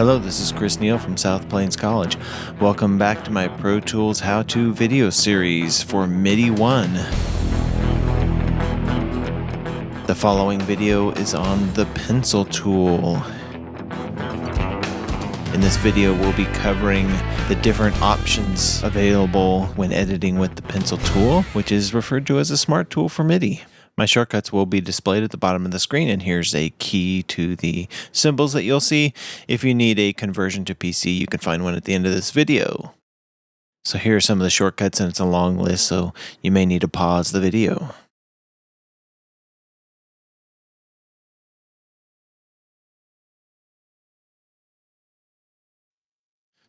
Hello, this is Chris Neal from South Plains College. Welcome back to my Pro Tools How To video series for MIDI 1. The following video is on the pencil tool. In this video, we'll be covering the different options available when editing with the pencil tool, which is referred to as a smart tool for MIDI. My shortcuts will be displayed at the bottom of the screen, and here's a key to the symbols that you'll see. If you need a conversion to PC, you can find one at the end of this video. So here are some of the shortcuts, and it's a long list, so you may need to pause the video.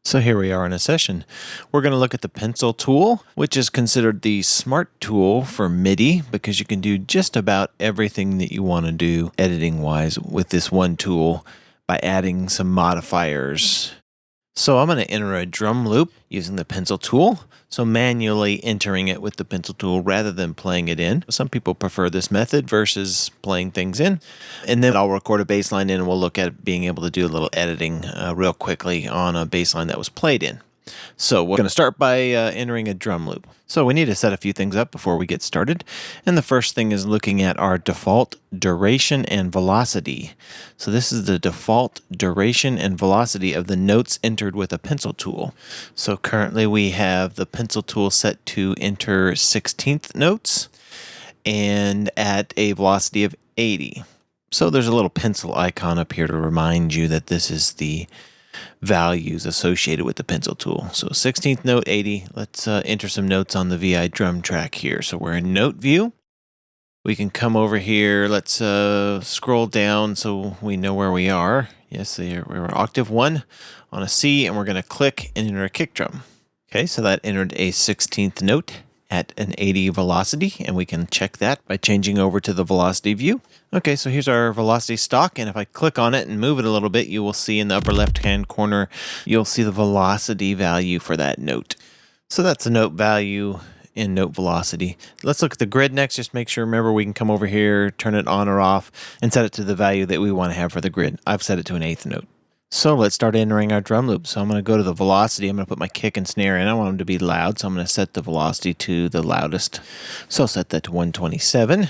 So here we are in a session. We're going to look at the pencil tool, which is considered the smart tool for MIDI because you can do just about everything that you want to do editing wise with this one tool by adding some modifiers. So I'm going to enter a drum loop using the pencil tool. So manually entering it with the pencil tool rather than playing it in. Some people prefer this method versus playing things in. And then I'll record a bass line in and we'll look at being able to do a little editing uh, real quickly on a bass line that was played in. So we're going to start by uh, entering a drum loop. So we need to set a few things up before we get started. And the first thing is looking at our default duration and velocity. So this is the default duration and velocity of the notes entered with a pencil tool. So currently we have the pencil tool set to enter 16th notes and at a velocity of 80. So there's a little pencil icon up here to remind you that this is the values associated with the pencil tool. So 16th note 80, let's uh, enter some notes on the VI drum track here. So we're in note view. We can come over here, let's uh, scroll down so we know where we are. Yes, we're octave one on a C and we're gonna click and enter a kick drum. Okay, so that entered a 16th note at an 80 velocity, and we can check that by changing over to the velocity view. Okay, so here's our velocity stalk, and if I click on it and move it a little bit, you will see in the upper left-hand corner, you'll see the velocity value for that note. So that's the note value in note velocity. Let's look at the grid next. Just make sure, remember, we can come over here, turn it on or off, and set it to the value that we want to have for the grid. I've set it to an eighth note. So let's start entering our drum loop. So I'm going to go to the velocity. I'm going to put my kick and snare in. I want them to be loud, so I'm going to set the velocity to the loudest. So I'll set that to 127.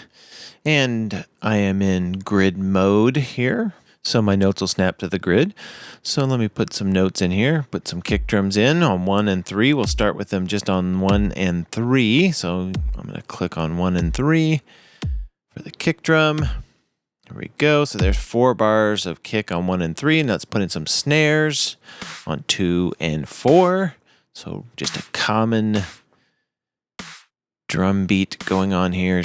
And I am in grid mode here. So my notes will snap to the grid. So let me put some notes in here, put some kick drums in on one and three. We'll start with them just on one and three. So I'm going to click on one and three for the kick drum. There we go. So there's four bars of kick on one and three. And let's put in some snares on two and four. So just a common drum beat going on here.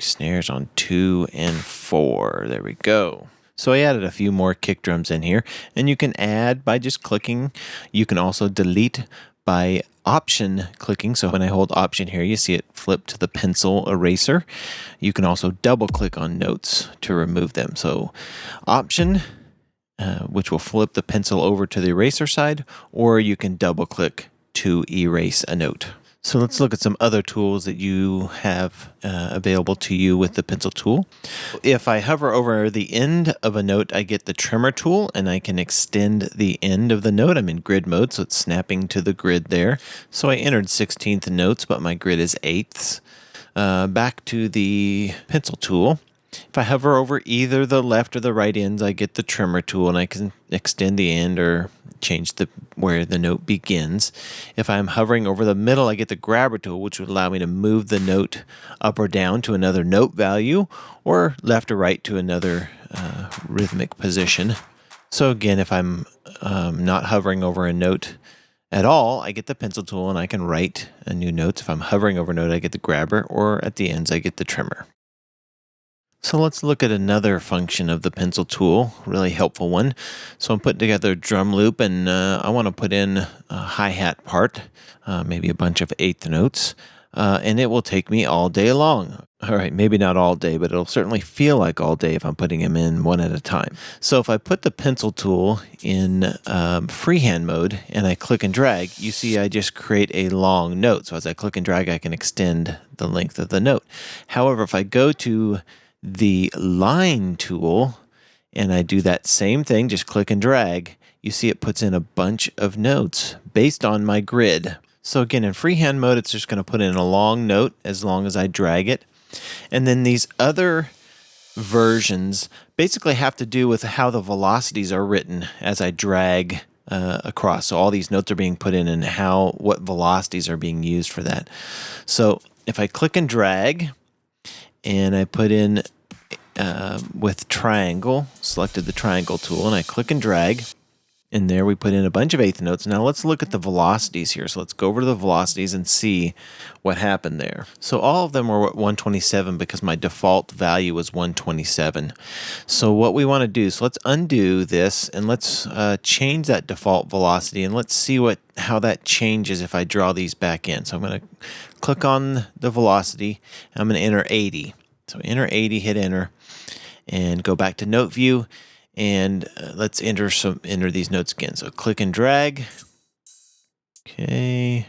Snares on two and four. There we go. So I added a few more kick drums in here and you can add by just clicking. You can also delete by option clicking. So when I hold option here, you see it flip to the pencil eraser. You can also double click on notes to remove them. So option, uh, which will flip the pencil over to the eraser side, or you can double click to erase a note. So let's look at some other tools that you have uh, available to you with the pencil tool. If I hover over the end of a note, I get the trimmer tool and I can extend the end of the note. I'm in grid mode, so it's snapping to the grid there. So I entered 16th notes, but my grid is eighths. Uh, back to the pencil tool. If I hover over either the left or the right ends, I get the trimmer tool and I can extend the end or change the where the note begins. If I'm hovering over the middle, I get the grabber tool, which would allow me to move the note up or down to another note value or left or right to another uh, rhythmic position. So again, if I'm um, not hovering over a note at all, I get the pencil tool and I can write a new note. If I'm hovering over a note, I get the grabber, or at the ends, I get the trimmer. So let's look at another function of the pencil tool, really helpful one. So I'm putting together a drum loop and uh, I want to put in a hi-hat part, uh, maybe a bunch of eighth notes, uh, and it will take me all day long. All right, maybe not all day, but it'll certainly feel like all day if I'm putting them in one at a time. So if I put the pencil tool in um, freehand mode and I click and drag, you see I just create a long note. So as I click and drag, I can extend the length of the note. However, if I go to the line tool and I do that same thing, just click and drag, you see it puts in a bunch of notes based on my grid. So again, in freehand mode, it's just going to put in a long note as long as I drag it. And then these other versions basically have to do with how the velocities are written as I drag uh, across. So all these notes are being put in and how what velocities are being used for that. So if I click and drag and I put in uh, with triangle, selected the triangle tool, and I click and drag, and there we put in a bunch of eighth notes. Now let's look at the velocities here. So let's go over to the velocities and see what happened there. So all of them were at 127 because my default value was 127. So what we want to do, so let's undo this and let's uh, change that default velocity and let's see what how that changes if I draw these back in. So I'm going to click on the velocity. I'm going to enter 80. So enter 80, hit enter, and go back to note view and uh, let's enter some enter these notes again. So click and drag. Okay.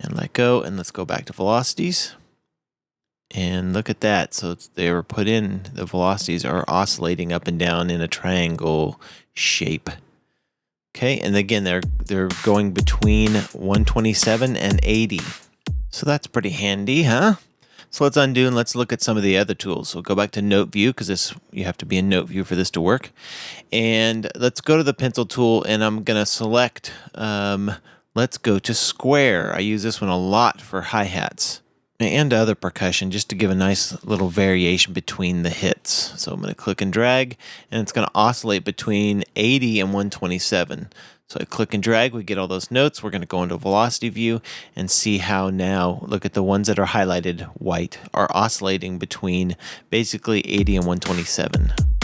And let go. And let's go back to velocities. And look at that. So they were put in, the velocities are oscillating up and down in a triangle shape. Okay, and again, they're they're going between 127 and 80. So that's pretty handy, huh? So let's undo and let's look at some of the other tools. We'll go back to note view because this you have to be in note view for this to work. And let's go to the pencil tool and I'm going to select, um, let's go to square. I use this one a lot for hi-hats and other percussion just to give a nice little variation between the hits. So I'm going to click and drag and it's going to oscillate between 80 and 127. So I click and drag, we get all those notes. We're going to go into velocity view and see how now, look at the ones that are highlighted white, are oscillating between basically 80 and 127.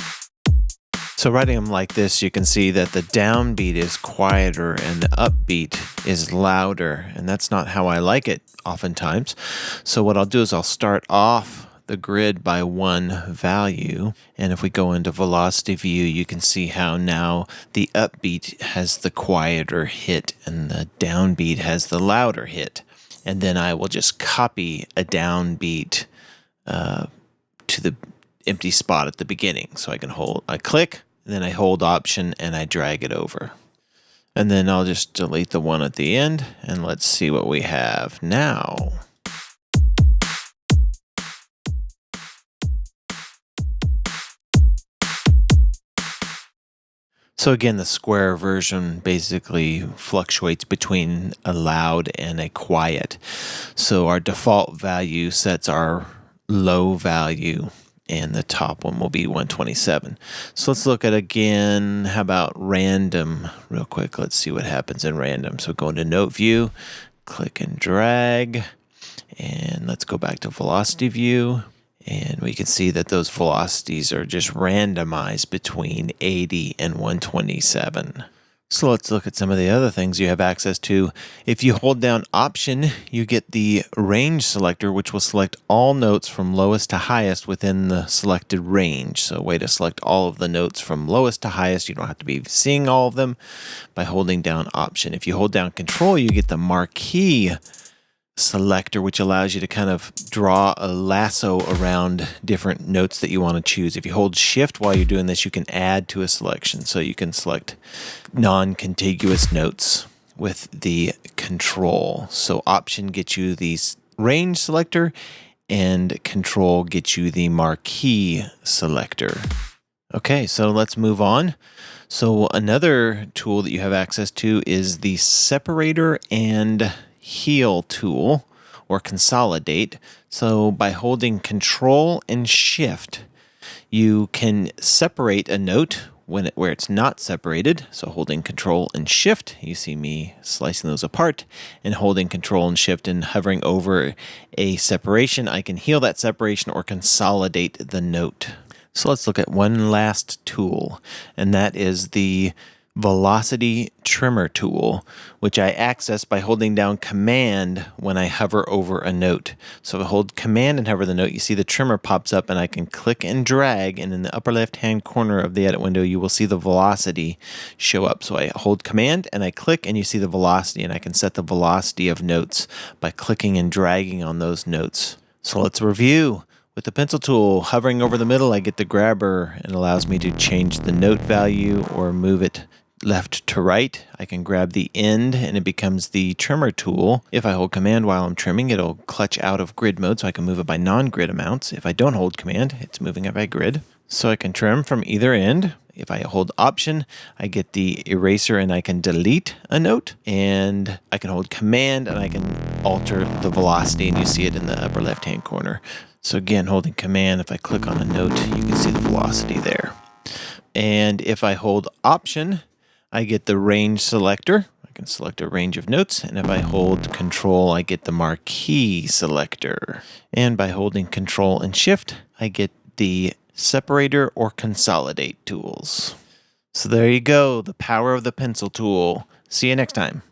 So writing them like this, you can see that the downbeat is quieter and the upbeat is louder, and that's not how I like it oftentimes. So what I'll do is I'll start off the grid by one value. And if we go into velocity view, you can see how now the upbeat has the quieter hit and the downbeat has the louder hit. And then I will just copy a downbeat uh, to the empty spot at the beginning. So I can hold, I click, then I hold option and I drag it over. And then I'll just delete the one at the end and let's see what we have now. So again, the square version basically fluctuates between a loud and a quiet. So our default value sets our low value and the top one will be 127. So let's look at again, how about random real quick. Let's see what happens in random. So go into note view, click and drag, and let's go back to velocity view. And we can see that those velocities are just randomized between 80 and 127. So let's look at some of the other things you have access to. If you hold down Option, you get the range selector, which will select all notes from lowest to highest within the selected range. So a way to select all of the notes from lowest to highest. You don't have to be seeing all of them by holding down Option. If you hold down Control, you get the marquee selector, which allows you to kind of draw a lasso around different notes that you want to choose. If you hold shift while you're doing this, you can add to a selection. So you can select non-contiguous notes with the control. So option gets you the range selector and control gets you the marquee selector. Okay, so let's move on. So another tool that you have access to is the separator and heal tool or consolidate. So by holding control and shift, you can separate a note when it, where it's not separated. So holding control and shift, you see me slicing those apart and holding control and shift and hovering over a separation, I can heal that separation or consolidate the note. So let's look at one last tool, and that is the velocity trimmer tool, which I access by holding down command when I hover over a note. So if I hold command and hover the note, you see the trimmer pops up and I can click and drag and in the upper left hand corner of the edit window, you will see the velocity show up. So I hold command and I click and you see the velocity and I can set the velocity of notes by clicking and dragging on those notes. So let's review. With the pencil tool hovering over the middle, I get the grabber and allows me to change the note value or move it left to right. I can grab the end and it becomes the trimmer tool. If I hold command while I'm trimming, it'll clutch out of grid mode so I can move it by non-grid amounts. If I don't hold command, it's moving it by grid. So I can trim from either end. If I hold option, I get the eraser and I can delete a note. And I can hold command and I can alter the velocity and you see it in the upper left hand corner. So again, holding command, if I click on a note, you can see the velocity there. And if I hold option, I get the range selector. I can select a range of notes. And if I hold control, I get the marquee selector. And by holding control and shift, I get the separator or consolidate tools. So there you go, the power of the pencil tool. See you next time.